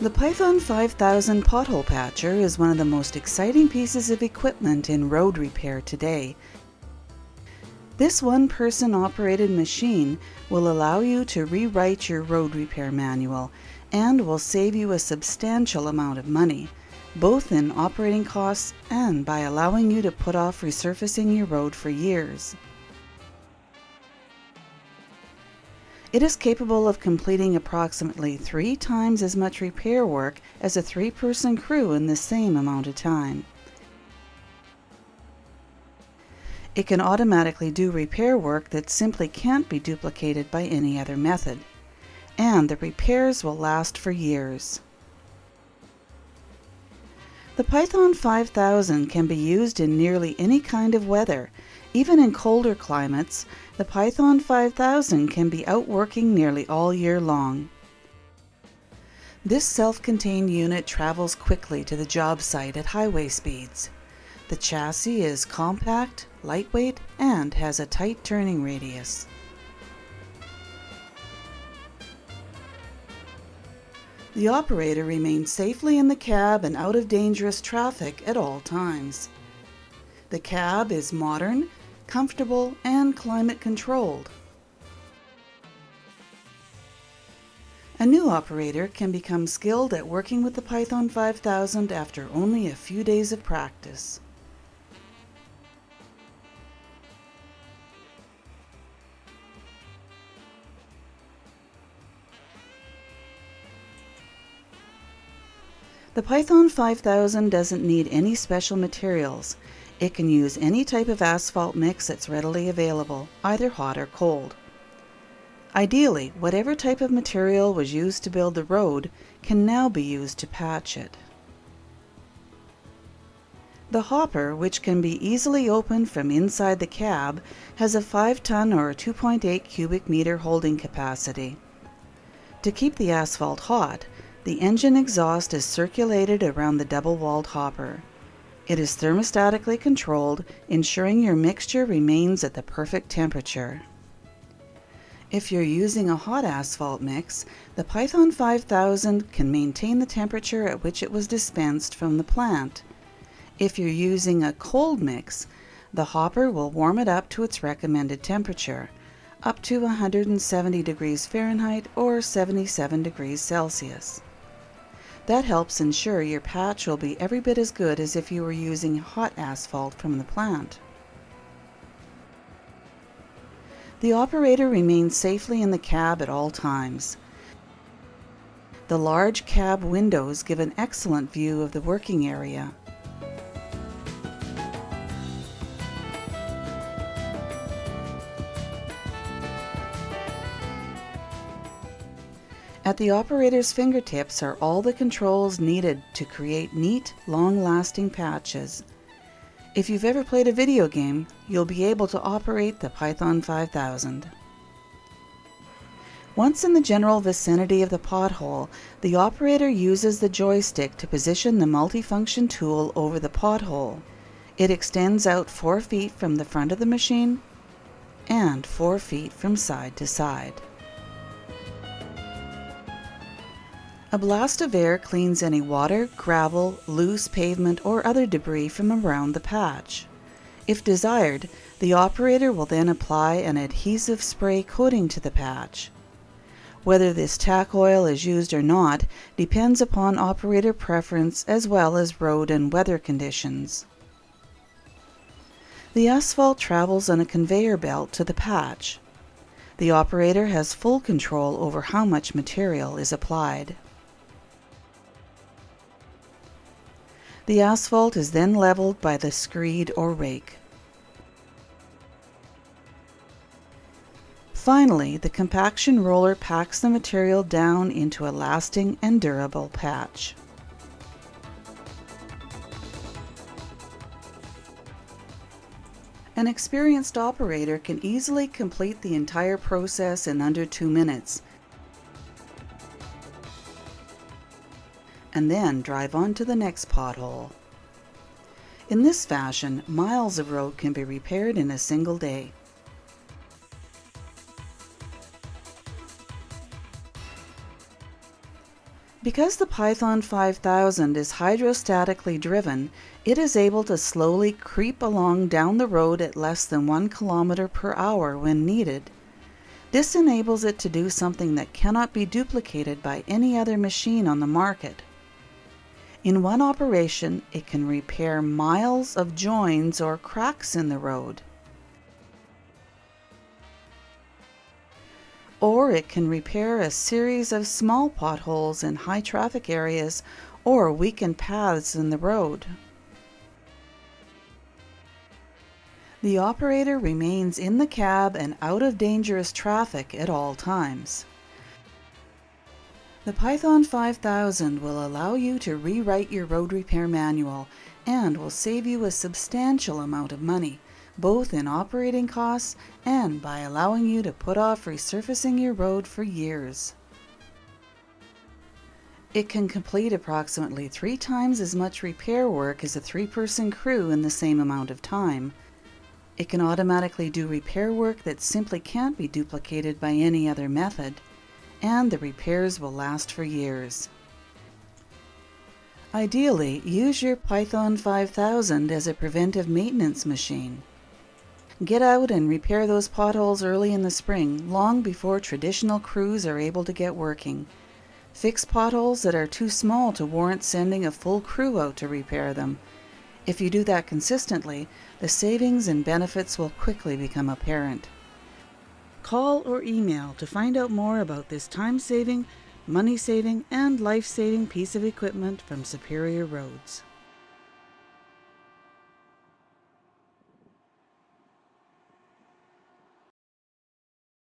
The Python 5000 pothole patcher is one of the most exciting pieces of equipment in road repair today. This one-person operated machine will allow you to rewrite your road repair manual and will save you a substantial amount of money, both in operating costs and by allowing you to put off resurfacing your road for years. It is capable of completing approximately three times as much repair work as a three-person crew in the same amount of time. It can automatically do repair work that simply can't be duplicated by any other method. And the repairs will last for years. The Python 5000 can be used in nearly any kind of weather. Even in colder climates, the Python 5000 can be out working nearly all year long. This self-contained unit travels quickly to the job site at highway speeds. The chassis is compact, lightweight, and has a tight turning radius. The operator remains safely in the cab and out of dangerous traffic at all times. The cab is modern, comfortable, and climate controlled. A new operator can become skilled at working with the Python 5000 after only a few days of practice. The Python 5000 doesn't need any special materials. It can use any type of asphalt mix that's readily available, either hot or cold. Ideally, whatever type of material was used to build the road can now be used to patch it. The hopper, which can be easily opened from inside the cab, has a 5 ton or 2.8 cubic meter holding capacity. To keep the asphalt hot, the engine exhaust is circulated around the double-walled hopper. It is thermostatically controlled, ensuring your mixture remains at the perfect temperature. If you're using a hot asphalt mix, the Python 5000 can maintain the temperature at which it was dispensed from the plant. If you're using a cold mix, the hopper will warm it up to its recommended temperature, up to 170 degrees Fahrenheit or 77 degrees Celsius. That helps ensure your patch will be every bit as good as if you were using hot asphalt from the plant. The operator remains safely in the cab at all times. The large cab windows give an excellent view of the working area. At the operator's fingertips are all the controls needed to create neat, long-lasting patches. If you've ever played a video game, you'll be able to operate the Python 5000. Once in the general vicinity of the pothole, the operator uses the joystick to position the multifunction tool over the pothole. It extends out 4 feet from the front of the machine and 4 feet from side to side. A blast of air cleans any water, gravel, loose pavement, or other debris from around the patch. If desired, the operator will then apply an adhesive spray coating to the patch. Whether this tack oil is used or not depends upon operator preference as well as road and weather conditions. The asphalt travels on a conveyor belt to the patch. The operator has full control over how much material is applied. The asphalt is then leveled by the screed or rake. Finally, the compaction roller packs the material down into a lasting and durable patch. An experienced operator can easily complete the entire process in under two minutes, and then drive on to the next pothole. In this fashion, miles of road can be repaired in a single day. Because the Python 5000 is hydrostatically driven, it is able to slowly creep along down the road at less than 1 km per hour when needed. This enables it to do something that cannot be duplicated by any other machine on the market. In one operation, it can repair miles of joins or cracks in the road. or it can repair a series of small potholes in high traffic areas or weakened paths in the road. The operator remains in the cab and out of dangerous traffic at all times. The Python 5000 will allow you to rewrite your road repair manual and will save you a substantial amount of money both in operating costs and by allowing you to put off resurfacing your road for years. It can complete approximately three times as much repair work as a three-person crew in the same amount of time. It can automatically do repair work that simply can't be duplicated by any other method, and the repairs will last for years. Ideally, use your Python 5000 as a preventive maintenance machine. Get out and repair those potholes early in the spring, long before traditional crews are able to get working. Fix potholes that are too small to warrant sending a full crew out to repair them. If you do that consistently, the savings and benefits will quickly become apparent. Call or email to find out more about this time saving, money saving, and life saving piece of equipment from Superior Roads.